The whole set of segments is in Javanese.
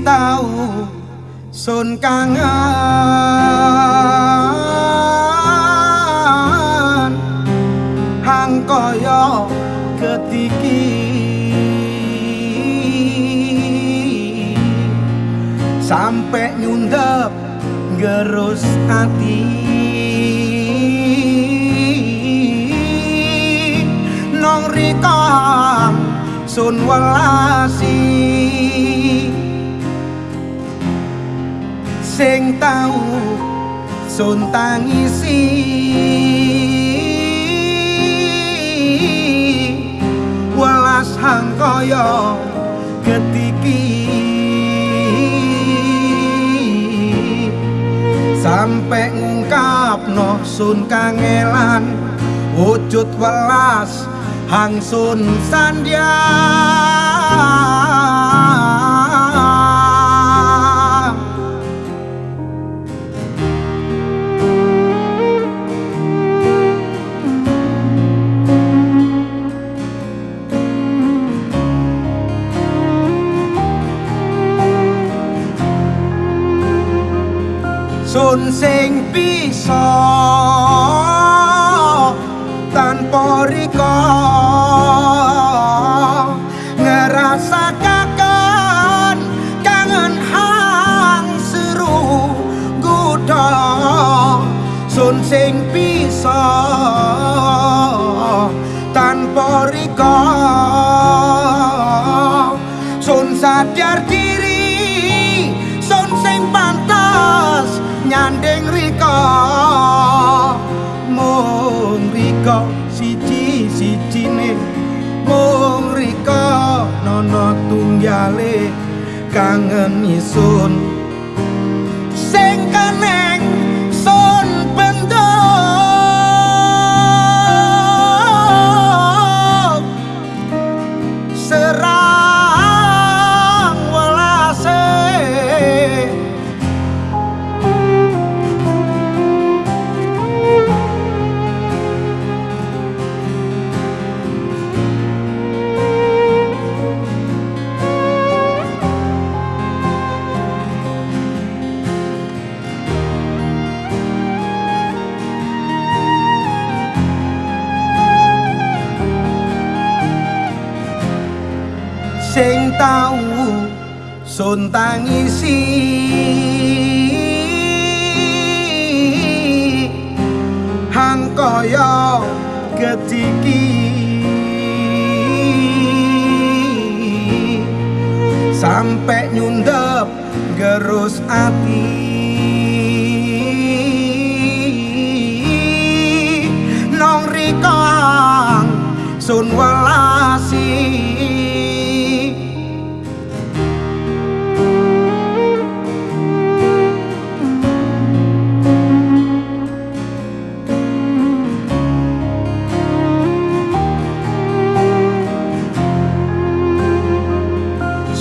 tau sun kangen. Hang kaya ketiki. Sampai nyundep gerus hati nong rikang sun welasi sing tau sun tangisi welas hang kaya ketiki sampai ngungkap no sun kangelan wujud welas hang sun sandya sun sing bisa tanpa riko ngerasa kakan kangen hang seru gudo sun sing bisa tanpa riko sun sadar diri mung riko siji sijine mung riko nono tunggale kangen isun sing tau sun tangisi. Hang kaya ketiki sampai nyundep gerus ati. Nong rikang sun welasi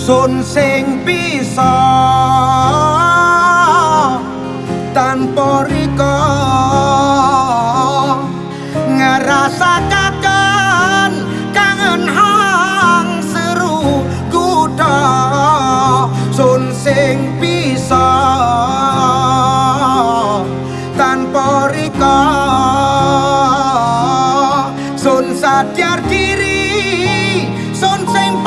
sun sing bisa tanpa riko. Ngerasa kangen hang seru kuda. Sun sing bisa tanpa riko. Sun sadar diri sun sing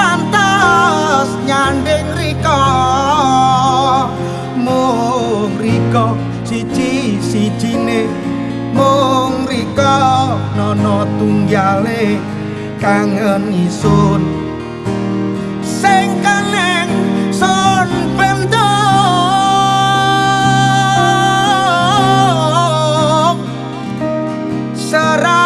mung riko siji sijine. Mung riko nono tunggale kangen isun. Sing keneng sun bentuk. Serang